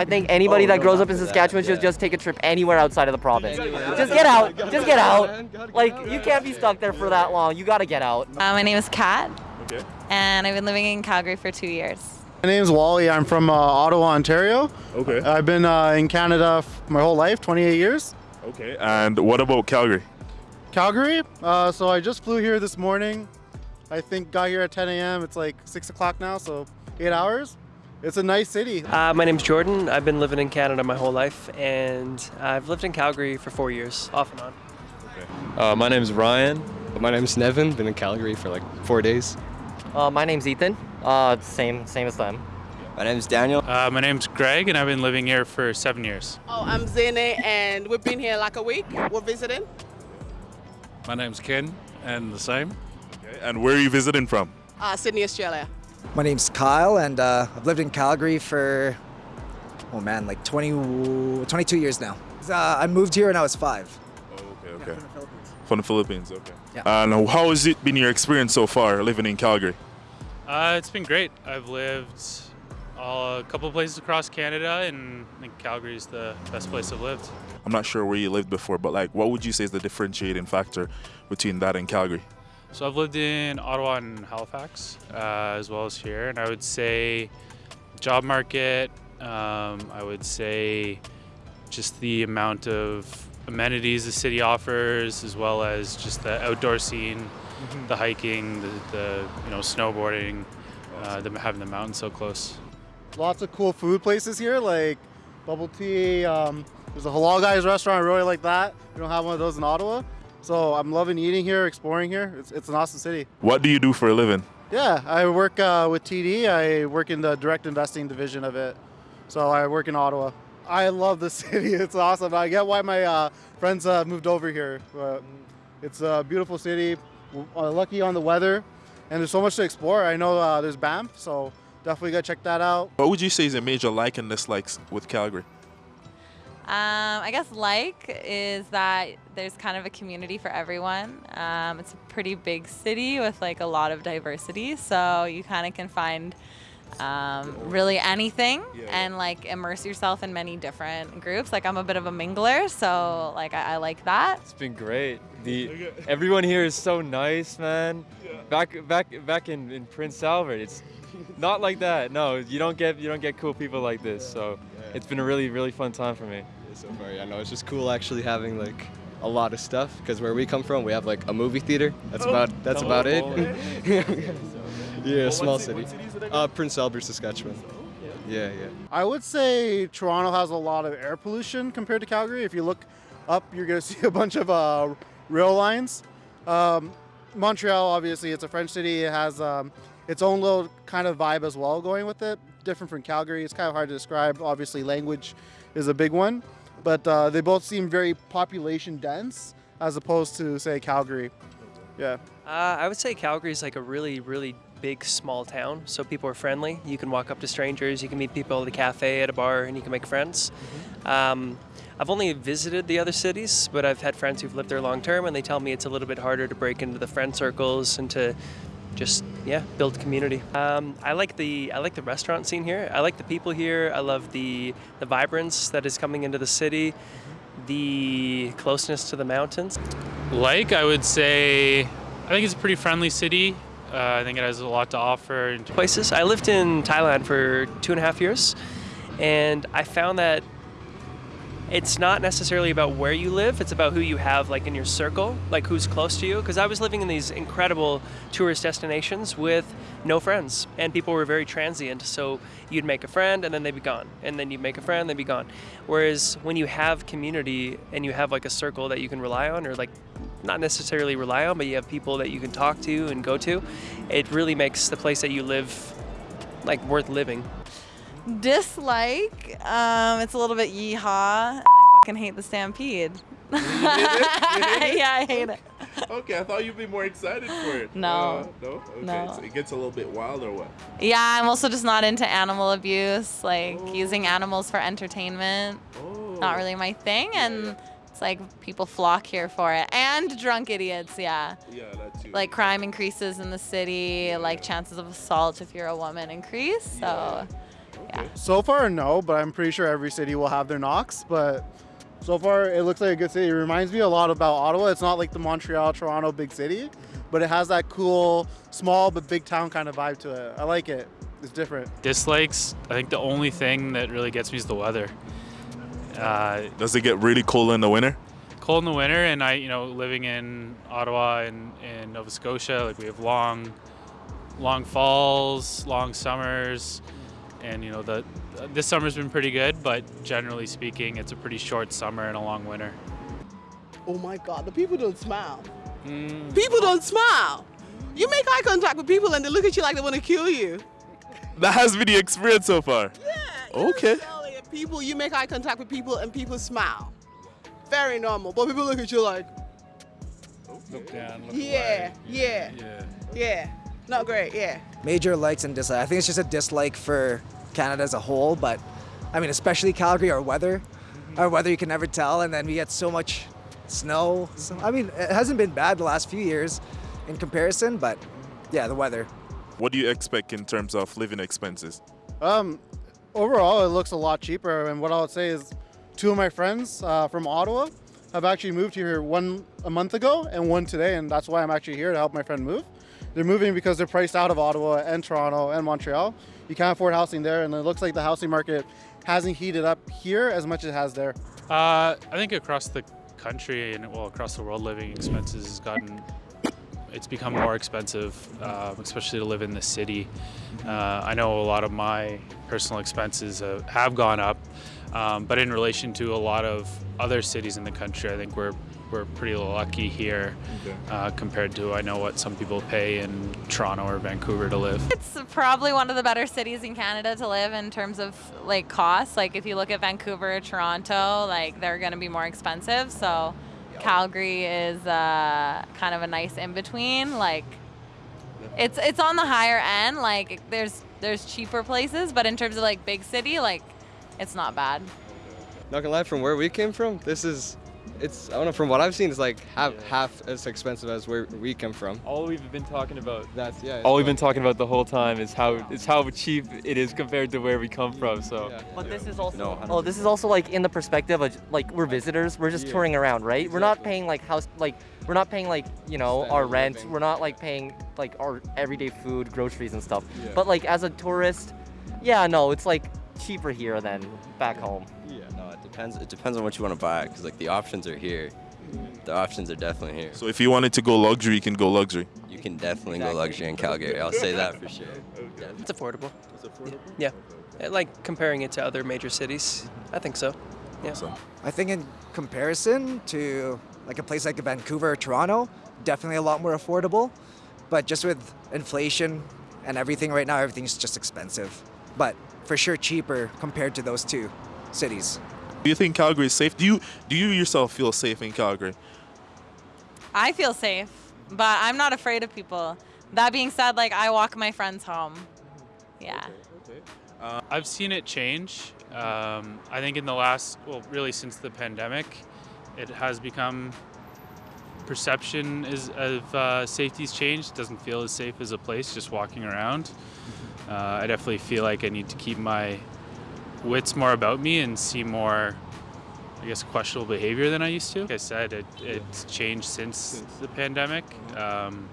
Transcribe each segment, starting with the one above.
I think anybody Oh, that no, grows up in for that, Saskatchewan should yeah. just take a trip anywhere outside of the province. Anywhere. Just get out. Just get out. Like you can't be stuck there for that long. You gotta get out. Uh, my name is Kat, Okay. and I've been living in Calgary for two years. My name's Wally. I'm from uh, Ottawa, Ontario. Okay. I've been uh, in Canada f- my whole life, 28 years. Okay. And what about Calgary? Calgary. Uh, so I just flew here this morning. I think got here at 10 a.m. It's like 6 o'clock now, so eight hours. It's a nice city. Uh, my name's Jordan. I've been living in Canada my whole life, and I've lived in Calgary for four years, off and on. Uh, my name's Ryan. My name's Nevin. Been in Calgary for like four days. Uh, my name's Ethan. Uh, same same as them. My name's Daniel. Uh, my name's Greg, and I've been living here for seven years. Oh, I'm Zene, and we've been here like a week. We're visiting. My name's Ken, and the same. Okay. And where are you visiting from? Uh, Sydney, Australia. My name's Kyle, and uh, I've lived in Calgary for, oh man, like 20, 22 years now. Uh, I moved here when I was five. Oh, okay. Okay. From the Philippines. Okay. Yeah. And how has it been your experience so far living in Calgary? Uh, it's been great. I've lived all, a couple places across Canada, and I think Calgary's the best place I've lived. I'm not sure where you lived before, but like, what would you say is the differentiating factor between that and Calgary? So I've lived in Ottawa and Halifax, uh, as well as here, and I would say job market. Um, I would say just the amount of amenities the city offers, as well as just the outdoor scene, the hiking, the, the you know snowboarding, uh, the, having the mountains so close. Lots of cool food places here, like bubble tea. Um, there's a halal guys restaurant. I really like that. We don't have one of those in Ottawa. So I'm loving eating here, exploring here. It's, it's an awesome city. What do you do for a living? Yeah, I work uh, with TD. I work in the direct investing division of it. So I work in Ottawa. I love the city. It's awesome. I get why my uh, friends uh, moved over here. But it's a beautiful city. Uh, lucky on the weather, and there's so much to explore. I know uh, there's Banff, so definitely gotta check that out. What would you say is a major like and dislikes with Calgary? Um, I guess like is that there's kind of a community for everyone. Um, it's a pretty big city with like a lot of diversity, so you kind of can find um, really anything Yeah. and like immerse yourself in many different groups. Like I'm a bit of a mingler, so like I, I like that. It's been great. The everyone here is so nice, man. Back back back in, in Prince Albert, it's not like that. No, you don't get you don't get cool people like this. So it's been a really really fun time for me. so far. Yeah, no, it's just cool actually having like a lot of stuff because where we come from, we have like a movie theater. That's Oh, about that's about it. yeah, small city. Uh, Prince Albert, Saskatchewan. Yeah, yeah. I would say Toronto has a lot of air pollution compared to Calgary. If you look up, you're gonna see a bunch of uh, rail lines. Um, Montreal, obviously, it's a French city. It has um, its own little kind of vibe as well going with it. Different from Calgary. It's kind of hard to describe. Obviously, language is a big one, but uh, they both seem very population dense as opposed to say Calgary. Yeah. Uh, I would say Calgary is like a really, really big, small town. So people are friendly. You can walk up to strangers. You can meet people at a cafe, at a bar, and you can make friends. Um, I've only visited the other cities, but I've had friends who've lived there long term, and they tell me it's a little bit harder to break into the friend circles and to just yeah build community. Um, I like the I like the restaurant scene here. I like the people here. I love the the vibrance that is coming into the city, the closeness to the mountains. Like I would say, I think it's a pretty friendly city. Uh, I think it has a lot to offer. places. I lived in Thailand for two and a half years, and I found that it's not necessarily about where you live, it's about who you have like in your circle, like who's close to you. Because I was living in these incredible tourist destinations with no friends, and people were very transient. So you'd make a friend, and then they'd be gone, and then you'd make a friend, they'd be gone. Whereas when you have community and you have like a circle that you can rely on, or like not necessarily rely on, but you have people that you can talk to and go to, it really makes the place that you live like worth living. Dislike, um, it's a little bit yeehaw. and I fucking hate the Stampede. yeah, I hate it. Okay, I thought you'd be more excited for it. No. Uh, no? Okay, No. so it gets a little bit wild or what? Yeah, I'm also just not into animal abuse, like using animals for entertainment. Oh. Not really my thing, and it's like people flock here for it. And drunk idiots, yeah. Yeah, that too. Like crime increases in the city, like chances of assault if you're a woman increase. So Yeah. So far, no, but I'm pretty sure every city will have their knocks. But so far, it looks like a good city. It reminds me a lot about Ottawa. It's not like the Montreal, Toronto big city, but it has that cool, small but big town kind of vibe to it. I like it. It's different. Dislikes, I think the only thing that really gets me is the weather. Uh, Does it get really cold in the winter? cold in the winter, and I, you know, living in Ottawa and in Nova Scotia, like we have long, long falls, long summers, and you know the this summer's been pretty good, but generally speaking, it's a pretty short summer and a long winter. Oh my God, the people don't smile. Mm. People don't smile. You make eye contact with people and they look at you like they want to kill you. That has been the experience so far. Okay. People, you make eye contact with people and people smile. Very normal. But people look at you like, Look down. yeah, yeah, Yeah. yeah. Not great, yeah. Major likes and dislikes. I think it's just a dislike for Canada as a whole, but I mean, especially Calgary, our weather. Our weather, you can never tell, and then we get so much snow. So, I mean, it hasn't been bad the last few years in comparison, but yeah, the weather. What do you expect in terms of living expenses? Um, overall, it looks a lot cheaper. And what I would say is, two of my friends uh, from Ottawa have actually moved here one a month ago and one today, and that's why I'm actually here to help my friend move. They're moving because they're priced out of Ottawa and Toronto and Montreal. You can't afford housing there, and it looks like the housing market hasn't heated up here as much as it has there. Uh, I think across the country and well across the world, living expenses has gotten it's become more expensive, uh, especially to live in the city. Uh, I know a lot of my personal expenses uh, have gone up, um, but in relation to a lot of other cities in the country, I think we're we're pretty lucky here uh, compared to I know what some people pay in Toronto or Vancouver to live. It's probably one of the better cities in Canada to live in terms of like costs. Like if you look at Vancouver, Toronto, like they're going to be more expensive. So Calgary is uh, kind of a nice in between. Like it's it's on the higher end. Like there's there's cheaper places, but in terms of like big city, like it's not bad. Not gonna lie, from where we came from, this is, it's, I don't know, from what I've seen, it's like half, half as expensive as where we come from. All we've been talking about That's, yeah. all we've been talking about the whole time is how is how cheap it is compared to where we come from. So But this is also oh, this is also like in the perspective of like we're visitors. We're just touring around, right? We're not paying like house like we're not paying like you know our rent. living. We're not like paying like our everyday food, groceries and stuff. Yeah. But like as a tourist, yeah, no, it's like cheaper here than back home. Yeah. It depends. It depends on what you want to buy, because like the options are here. The options are definitely here. So if you wanted to go luxury, you can go luxury. You can definitely go luxury in Calgary. I'll say that for sure. It's affordable. Yeah. Uh, Like comparing it to other major cities, I think so. Yeah. I think in comparison to like a place like Vancouver or Toronto, definitely a lot more affordable. But just with inflation and everything right now, everything's just expensive. But for sure cheaper compared to those two cities. Do you think Calgary is safe? Do you do you yourself feel safe in Calgary? I feel safe, but I'm not afraid of people. That being said, like I walk my friends home. Yeah. I've seen it change. Um, I think in the last, well, really since the pandemic, it has become perception is of uh, safety's changed. It doesn't feel as safe as a place just walking around. Uh, I definitely feel like I need to keep my wits more about me and see more, I guess, questionable behavior than I used to. Like I said, it, it's changed since the pandemic. Um,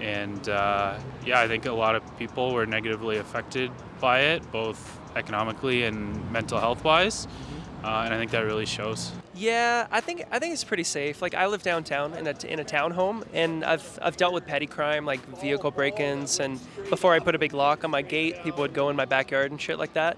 and uh, yeah, I think a lot of people were negatively affected by it, both economically and mental health wise. Uh, and I think that really shows. Yeah, I think I think it's pretty safe. Like I live downtown in a in a townhome, and I've I've dealt with petty crime like vehicle break-ins, and before I put a big lock on my gate, people would go in my backyard and shit like that.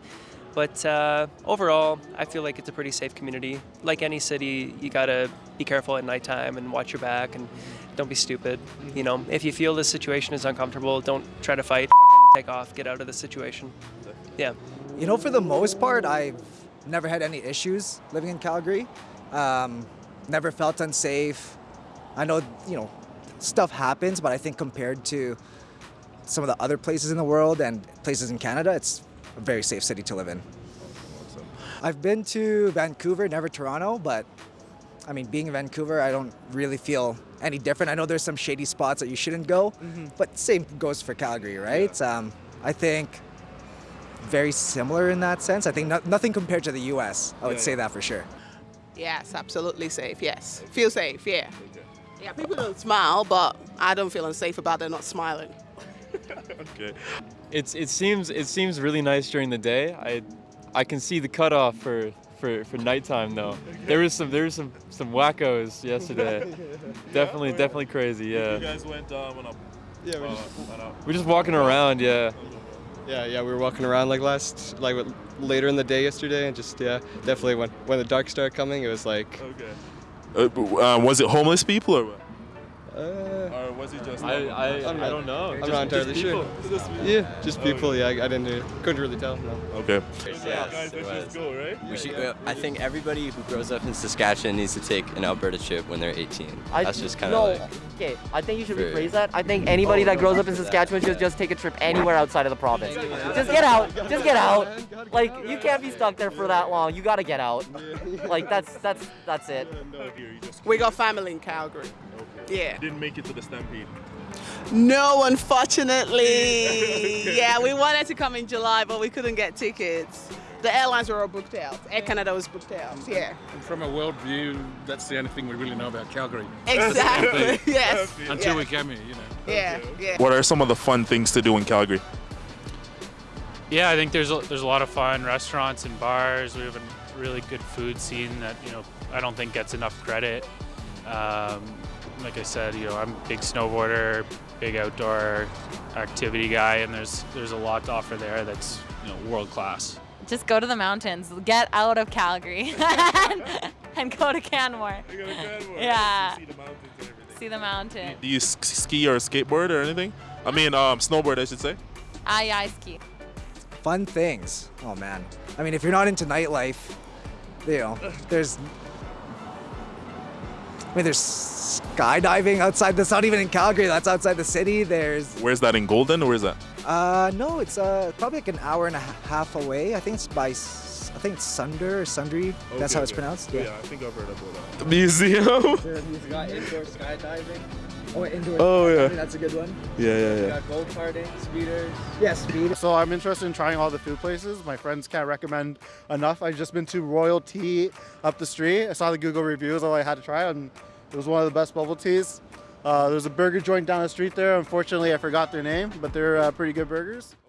But uh, overall, I feel like it's a pretty safe community. Like any city, you gotta be careful at nighttime and watch your back and don't be stupid. You know, if you feel the situation is uncomfortable, don't try to fight. Take off, get out of the situation. Yeah. You know, for the most part, I've never had any issues living in Calgary. Um, never felt unsafe. I know, you know, stuff happens, but I think compared to some of the other places in the world and places in Canada, it's a very safe city to live in. I've been to Vancouver, never Toronto, but I mean, being in Vancouver, I don't really feel any different. I know there's some shady spots that you shouldn't go, but same goes for Calgary, right? Um, I think very similar in that sense. I think no, nothing compared to the U.S. I would say that for sure. Yes, absolutely safe. Yes, feel safe. Yeah. Yeah, people don't smile, but I don't feel unsafe about them not smiling. okay. It's it seems it seems really nice during the day. I I can see the cutoff for for for nighttime though. There was some there was some some wackos yesterday. definitely definitely crazy. Yeah. You guys went um, on a. Yeah, we're uh, just, on a- We're just walking around. Yeah. yeah, yeah, we were walking around like last, like later in the day yesterday, and just yeah, definitely when when the dark started coming, it was like, Okay. Uh, b- uh, was it homeless people or what? Uh, Or was it just? I I, I'm I don't know. I'm Just- not entirely just sure. people. Yeah, just people. Yeah, I, I didn't, uh, couldn't really tell. No. Okay. Yes, it was. go, right? We should, I think everybody who grows up in Saskatchewan needs to take an Alberta trip when they're 18. I, That's just kind no, of like. okay. I think you should very- rephrase that. I think anybody Oh, that grows up in. Saskatchewan should just take a trip anywhere outside of the province. Just get out. Just get out. Like you can't be stuck there for that long. You gotta get out. Like that's that's that's it. No, here you just We got family in Calgary. Yeah. didn't make it to the stampede. No, unfortunately. yeah, we wanted to come in July, but we couldn't get tickets. The airlines were all booked out. Air Canada was booked out. Yeah. And from a world view, that's the only thing we really know about Calgary. Exactly. yes. Until yeah. we came here, you know. Yeah. Yeah. What are some of the fun things to do in Calgary? Yeah, I think there's a, there's a lot of fun restaurants and bars. We have a really good food scene that you know I don't think gets enough credit. Um, like I said, you know I'm a big snowboarder, big outdoor activity guy, and there's there's a lot to offer there that's you know world class. Just go to the mountains. Get out of Calgary and, and go to Canmore. Yeah. See the mountains. See the mountain. Do you s- ski or skateboard or anything? I mean, um, snowboard, I should say. Ah, yeah, I ski. Fun things. Oh man. I mean, if you're not into nightlife, you know, there's. I mean, there's skydiving outside. That's not even in Calgary. That's outside the city. There's. Where's that in Golden? Or where's that? Uh, no, it's uh probably like an hour and a half away. I think it's by. I think it's Sunder or Sundre. That's how it's pronounced. Yeah, I think I've heard about that. The Museum. He's got indoor skydiving. Oh, indoor. Oh, yeah. That's a good one. yeah, yeah, yeah. go karting, speeders. Yeah, speed. So I'm interested in trying all the food places. My friends can't recommend enough. I've just been to Royal Tea up the street. I saw the Google reviews, all I had to try, and it was one of the best bubble teas. Uh, there's a burger joint down the street there. Unfortunately, I forgot their name, but they're uh, pretty good burgers.